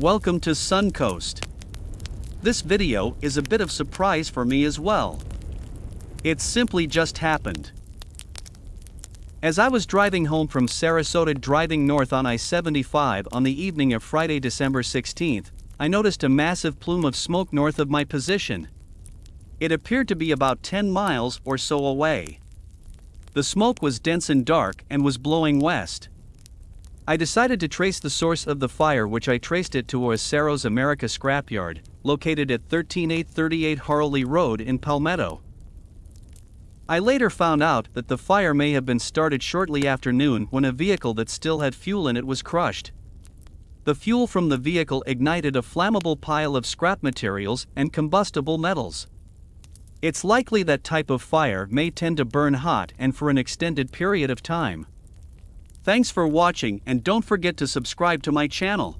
Welcome to Suncoast. This video is a bit of surprise for me as well. It simply just happened. As I was driving home from Sarasota driving north on I-75 on the evening of Friday December 16th, I noticed a massive plume of smoke north of my position. It appeared to be about 10 miles or so away. The smoke was dense and dark and was blowing west. I decided to trace the source of the fire which I traced it to a Cerros America scrapyard, located at 13838 Harley Road in Palmetto. I later found out that the fire may have been started shortly after noon when a vehicle that still had fuel in it was crushed. The fuel from the vehicle ignited a flammable pile of scrap materials and combustible metals. It's likely that type of fire may tend to burn hot and for an extended period of time. Thanks for watching and don't forget to subscribe to my channel.